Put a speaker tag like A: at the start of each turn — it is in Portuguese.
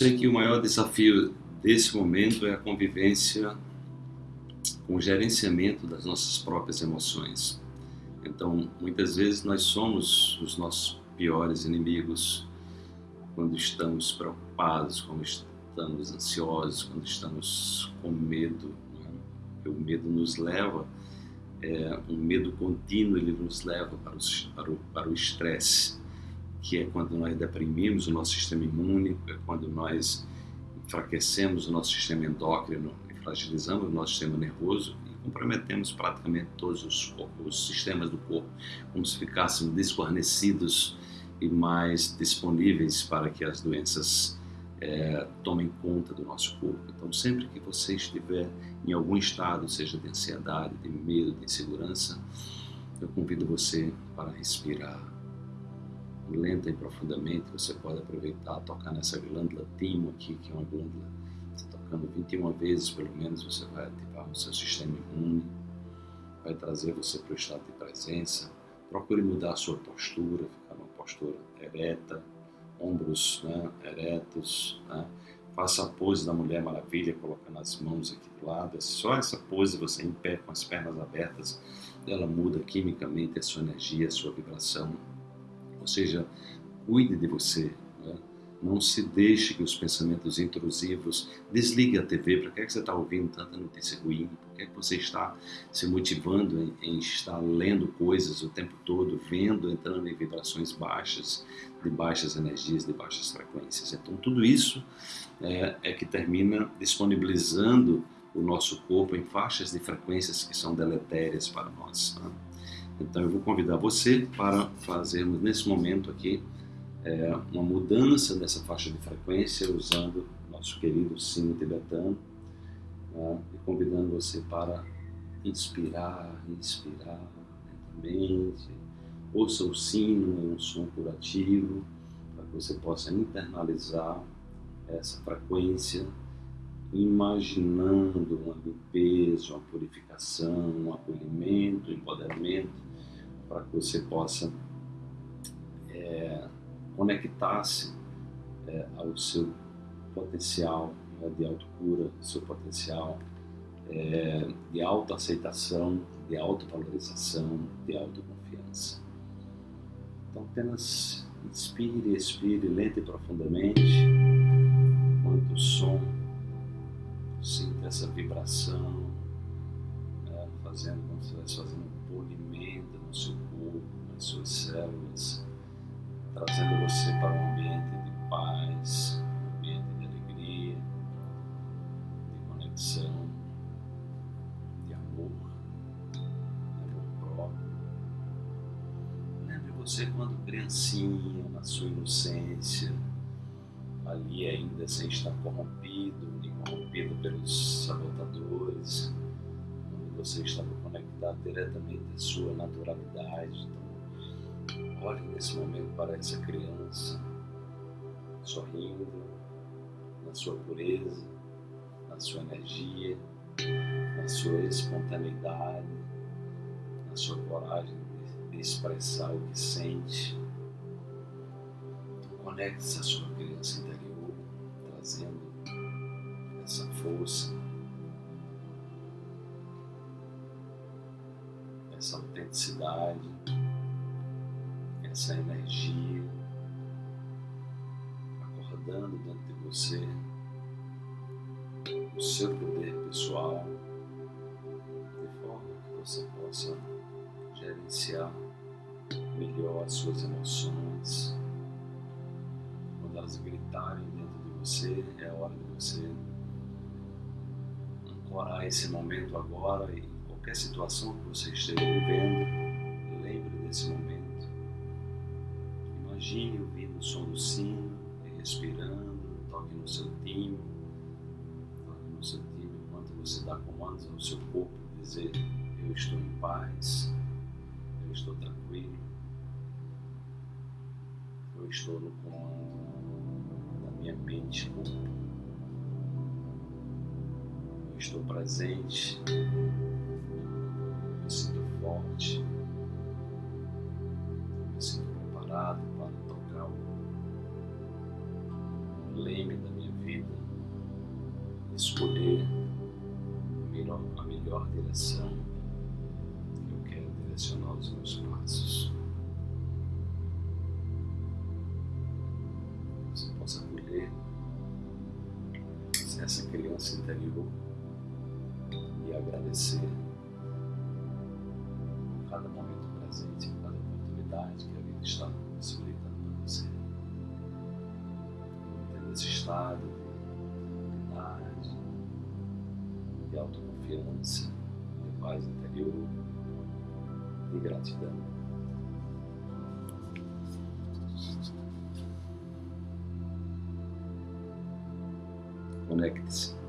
A: sei que o maior desafio desse momento é a convivência com o gerenciamento das nossas próprias emoções. Então, muitas vezes nós somos os nossos piores inimigos quando estamos preocupados, quando estamos ansiosos, quando estamos com medo. Né? O medo nos leva, é, um medo contínuo, ele nos leva para, o estresse, que é quando nós deprimimos o nosso sistema imune, é quando nós enfraquecemos o nosso sistema endócrino e fragilizamos o nosso sistema nervoso e comprometemos praticamente todos os, os sistemas do corpo, como se ficássemos desguarnecidos e mais disponíveis para que as doenças é, tomem conta do nosso corpo. Então, sempre que você estiver em algum estado, seja de ansiedade, de medo, de insegurança, eu convido você para respirar lenta e profundamente. Você pode aproveitar, tocar nessa glândula timo aqui, que é uma glândula, você tocando 21 vezes pelo menos, você vai ativar o seu sistema imune, vai trazer você para o estado de presença. Procure mudar a sua postura, ficar numa postura ereta, ombros né, eretos, né? faça a pose da Mulher Maravilha, colocando as mãos aqui do lado. É só essa pose, você em pé, com as pernas abertas, ela muda quimicamente a sua energia, a sua vibração. Seja, cuide de você. Né? Não se deixe que os pensamentos intrusivos desligue a TV. Para que, é que você está ouvindo tanta notícia ruim? Por que, é que você está se motivando em, em, estar lendo coisas o tempo todo, vendo, entrando em vibrações baixas, de baixas energias, de baixas frequências? Então, tudo isso é, é que termina disponibilizando o nosso corpo em faixas de frequências que são deletérias para nós. Né? Então eu vou convidar você para fazermos nesse momento aqui é, uma mudança nessa faixa de frequência usando nosso querido sino tibetano né, e convidando você para inspirar, inspirar lentamente. Ouça o sino, é um som curativo, para que você possa internalizar essa frequência, imaginando uma limpeza, uma purificação, um acolhimento, um empoderamento para que você possa é, conectar-se é, ao seu potencial né, de autocura, seu potencial é, de autoaceitação, de autovalorização, de autoconfiança. Então apenas inspire, expire lenta e profundamente, quanto o som, sinta essa vibração, fazendo como se estivesse fazendo um polimento no seu corpo, nas suas células, trazendo você para um ambiente de paz, um ambiente de alegria, de conexão, de amor, de amor próprio. Lembre você quando criancinha, na sua inocência, ali ainda sem estar corrompido, nem corrompido pelos sabotadores, você estava conectado diretamente à sua naturalidade. Então, olhe nesse momento para essa criança, sorrindo, na sua pureza, na sua energia, na sua espontaneidade, na sua coragem de expressar o que sente. Conecte-se à sua criança interior, trazendo essa força, essa autenticidade, essa energia acordando dentro de você o seu poder pessoal, de forma que você possa gerenciar melhor as suas emoções. Quando elas gritarem dentro de você, é hora de você ancorar esse momento agora e qualquer situação que você esteja vivendo, lembre desse momento. Imagine ouvindo o som do sino respirando, toque no seu timbre, toque no seu timbre enquanto você dá comandos ao seu corpo, dizer eu estou em paz, eu estou tranquilo, eu estou no comando da minha mente corpo. Estou presente forte, sinto preparado para tocar o leme da minha escolher a melhor, a melhor direção. Que eu quero direcionar os meus passos. Você possa acolher essa criança interior e agradecer cada momento presente, por cada oportunidade que a vida está possibilitando para você. Mantendo esse estado de tranquilidade, de autoconfiança, de paz interior, de gratidão. Conecte-se